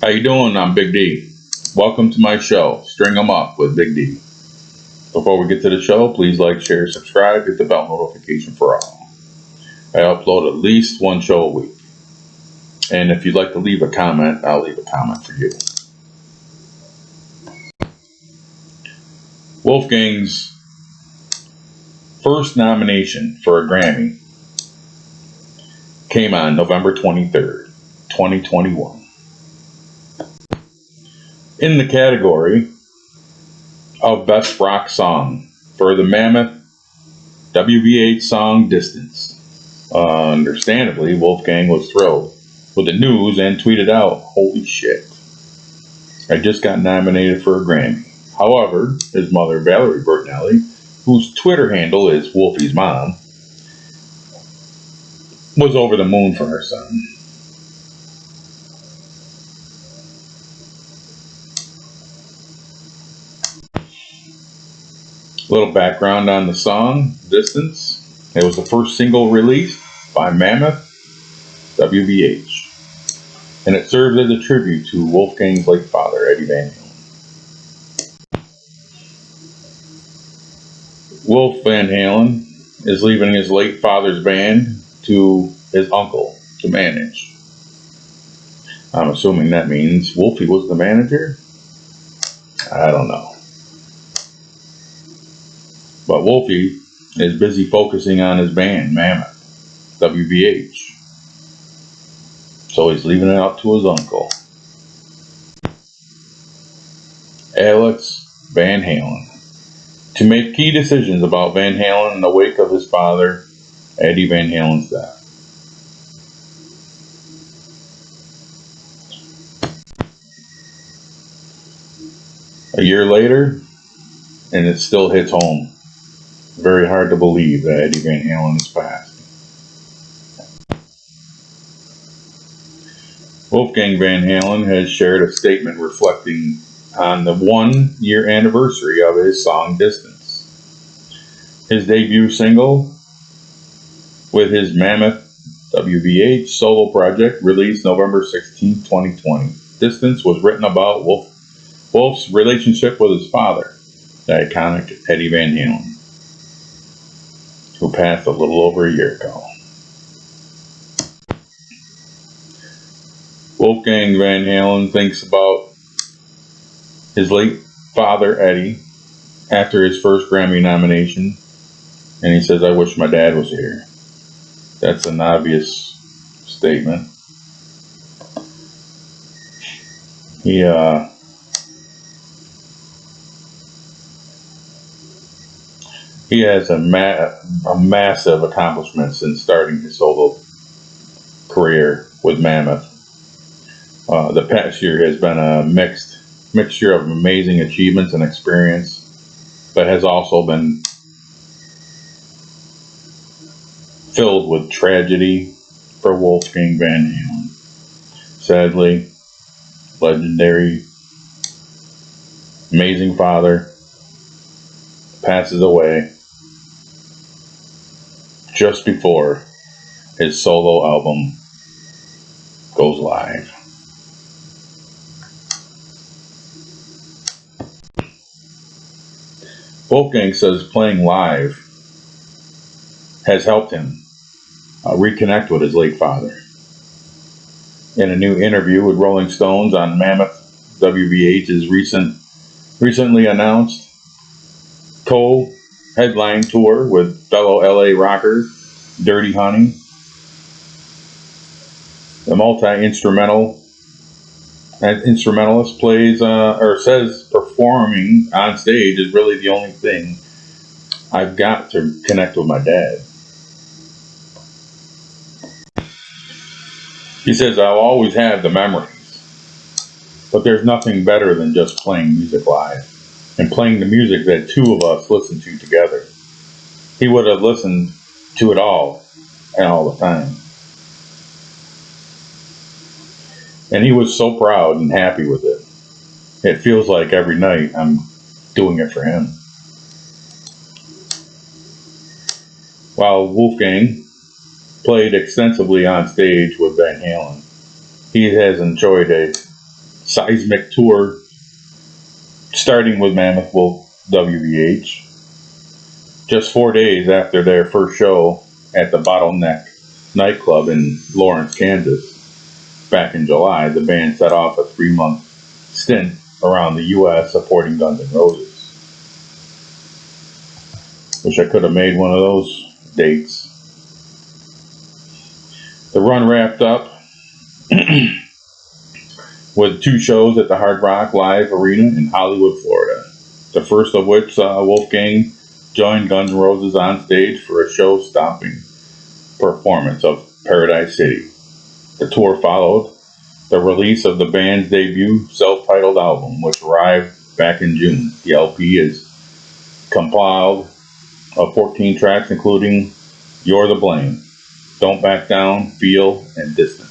How you doing? I'm Big D. Welcome to my show, String 'em Up with Big D. Before we get to the show, please like, share, subscribe, hit the bell notification for all. I upload at least one show a week. And if you'd like to leave a comment, I'll leave a comment for you. Wolfgang's first nomination for a Grammy came on November 23rd, 2021. In the category of Best Rock Song for the Mammoth WVH song Distance. Uh, understandably, Wolfgang was thrilled with the news and tweeted out, Holy shit. I just got nominated for a Grammy. However, his mother, Valerie Bertinelli, whose Twitter handle is Wolfie's Mom, was over the moon for her son. Little background on the song, Distance. It was the first single released by Mammoth WVH, and it serves as a tribute to Wolfgang's late father, Eddie Van Halen. Wolf Van Halen is leaving his late father's band to his uncle to manage. I'm assuming that means Wolfie was the manager? I don't know. But Wolfie is busy focusing on his band, Mammoth, WVH. So he's leaving it up to his uncle. Alex Van Halen to make key decisions about Van Halen in the wake of his father, Eddie Van Halen's death. A year later, and it still hits home. Very hard to believe that Eddie Van Halen has passed. Wolfgang Van Halen has shared a statement reflecting on the one year anniversary of his song Distance. His debut single with his Mammoth WVH solo project released November 16, 2020. Distance was written about Wolf, Wolf's relationship with his father, the iconic Eddie Van Halen, who passed a little over a year ago. Wolfgang Van Halen thinks about his late father, Eddie, after his first Grammy nomination, and he says, I wish my dad was here. That's an obvious statement. He, uh, he has a, ma- a massive accomplishment since starting his solo career with Mammoth. Uh, the past year has been a mixed mixture of amazing achievements and experience, but has also been filled with tragedy for Wolfgang Van Halen. Sadly, legendary, amazing father passes away just before his solo album goes live. Wolfgang says playing live has helped him uh, reconnect with his late father. In a new interview with Rolling Stones on Mammoth WVH's recent, recently announced co-headline tour with fellow LA rocker Dirty Honey, the multi-instrumental an instrumentalist plays uh, or says performing on stage is really the only thing I've got to connect with my dad. He says I'll always have the memories, but there's nothing better than just playing music live and playing the music that two of us listen to together. He would have listened to it all and all the time. And he was so proud and happy with it. It feels like every night I'm doing it for him. While Wolfgang played extensively on stage with Van Halen, he has enjoyed a seismic tour starting with Mammoth Wolf WVH. Just four days after their first show at the Bottleneck nightclub in Lawrence, Kansas, back in July, the band set off a three month stint around the U.S. supporting Guns N' Roses. Wish I could have made one of those dates. The run wrapped up with two shows at the Hard Rock Live Arena in Hollywood, Florida. The first of which saw Wolfgang join Guns N' Roses on stage for a show stopping performance of Paradise City. The tour followed the release of the band's debut self titled album, which arrived back in June. The LP is compiled of 14 tracks, including You're the Blame, Don't Back Down, Feel, and Distance.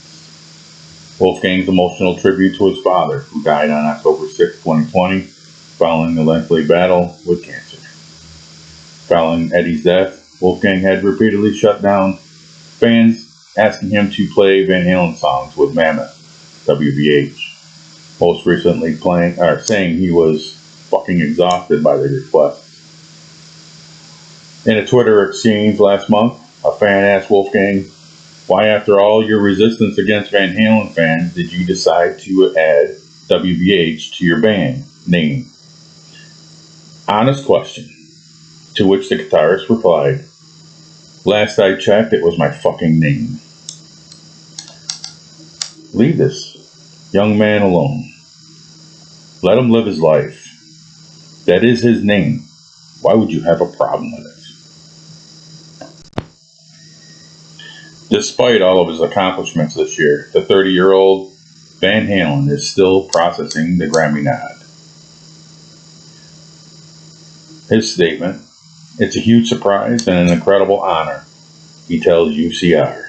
Wolfgang's emotional tribute to his father, who died on October 6, 2020, following a lengthy battle with cancer. Following Eddie's death, Wolfgang had repeatedly shut down fans asking him to play Van Halen songs with Mammoth, WVH. Most recently playing or saying he was fucking exhausted by the requests. In a Twitter exchange last month, a fan asked Wolfgang, why after all your resistance against Van Halen fans did you decide to add WVH to your band name? Honest question. To which the guitarist replied, Last I checked, it was my fucking name. Leave this young man alone. Let him live his life. That is his name. Why would you have a problem with it? Despite all of his accomplishments this year, the 30 year old Van Halen is still processing the Grammy nod. His statement It's a huge surprise and an incredible honor, he tells UCR.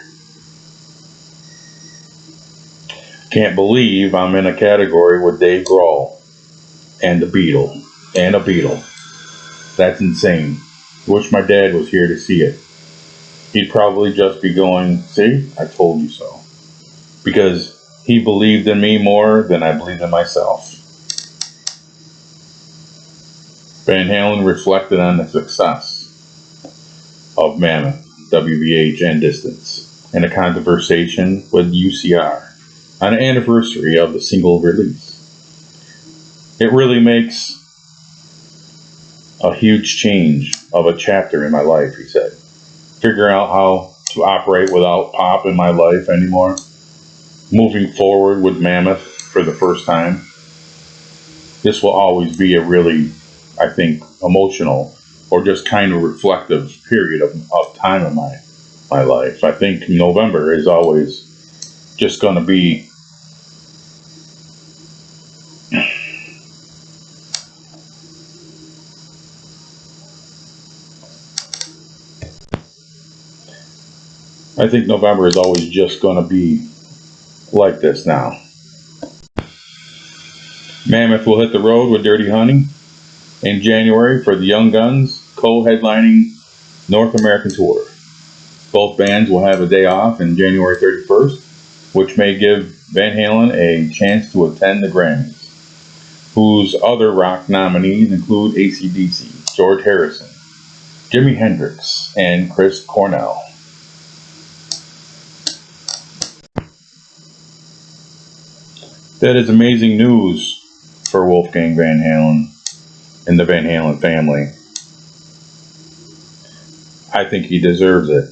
Can't believe I'm in a category with Dave Grohl and the Beatle and a Beatle. That's insane. Wish my dad was here to see it he'd probably just be going, See, I told you so. Because he believed in me more than I believed in myself. Van Halen reflected on the success of Mammoth, WVH, and Distance in a conversation with UCR on an anniversary of the single release. It really makes a huge change of a chapter in my life, he said figuring out how to operate without pop in my life anymore. Moving forward with Mammoth for the first time. This will always be a really, I think, emotional or just kind of reflective period of, of time in my my life. I think November is always just going to be I think November is always just going to be like this now. Mammoth will hit the road with Dirty Honey in January for the Young Guns co-headlining North American tour. Both bands will have a day off in January 31st, which may give Van Halen a chance to attend the Grammys, whose other rock nominees include ACDC, George Harrison, Jimi Hendrix, and Chris Cornell. That is amazing news for Wolfgang Van Halen and the Van Halen family. I think he deserves it.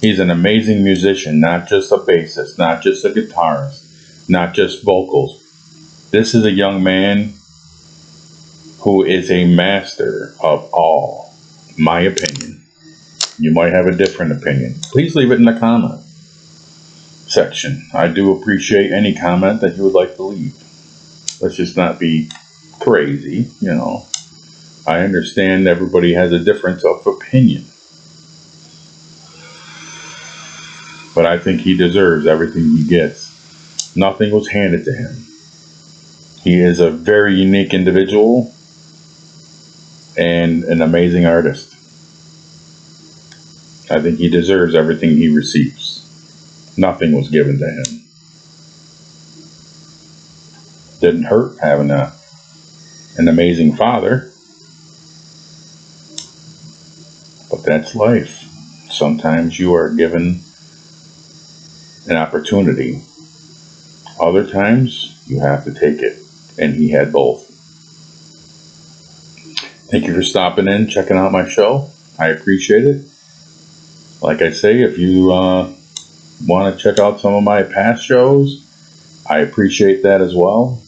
He's an amazing musician, not just a bassist, not just a guitarist, not just vocals. This is a young man who is a master of all. My opinion. You might have a different opinion. Please leave it in the comment section. I do appreciate any comment that you would like to leave. Let's just not be crazy, you know. I understand everybody has a difference of opinion. But I think he deserves everything he gets. Nothing was handed to him. He is a very unique individual and an amazing artist. I think he deserves everything he receives. Nothing was given to him. Didn't hurt having a an amazing father. But that's life. Sometimes you are given an opportunity. Other times you have to take it. And he had both. Thank you for stopping in, checking out my show. I appreciate it. Like I say, if you uh, want to check out some of my past shows, I appreciate that as well.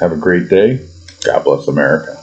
Have a great day. God bless America.